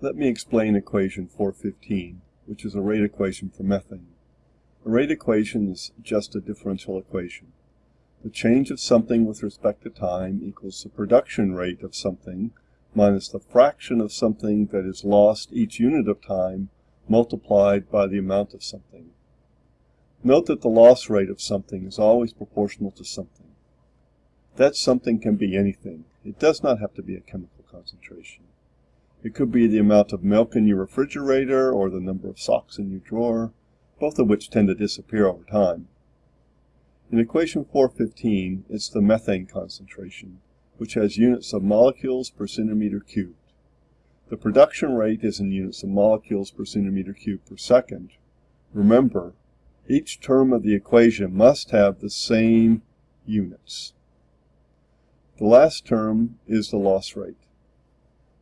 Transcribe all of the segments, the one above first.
Let me explain equation 415, which is a rate equation for methane. A rate equation is just a differential equation. The change of something with respect to time equals the production rate of something minus the fraction of something that is lost each unit of time multiplied by the amount of something. Note that the loss rate of something is always proportional to something. That something can be anything. It does not have to be a chemical concentration. It could be the amount of milk in your refrigerator or the number of socks in your drawer, both of which tend to disappear over time. In equation 415, it's the methane concentration, which has units of molecules per centimeter cubed. The production rate is in units of molecules per centimeter cubed per second. Remember, each term of the equation must have the same units. The last term is the loss rate.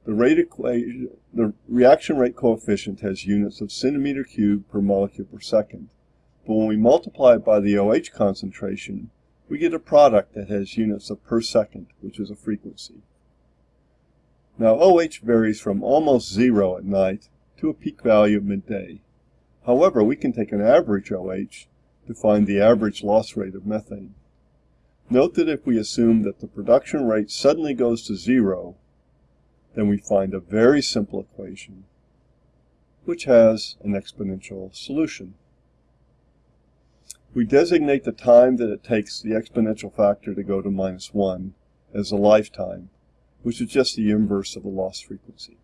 The rate equation, the reaction rate coefficient has units of centimeter cubed per molecule per second. But when we multiply it by the OH concentration, we get a product that has units of per second, which is a frequency. Now OH varies from almost zero at night to a peak value at midday. However, we can take an average OH to find the average loss rate of methane. Note that if we assume that the production rate suddenly goes to zero, then we find a very simple equation which has an exponential solution. We designate the time that it takes the exponential factor to go to minus 1 as the lifetime, which is just the inverse of the loss frequency.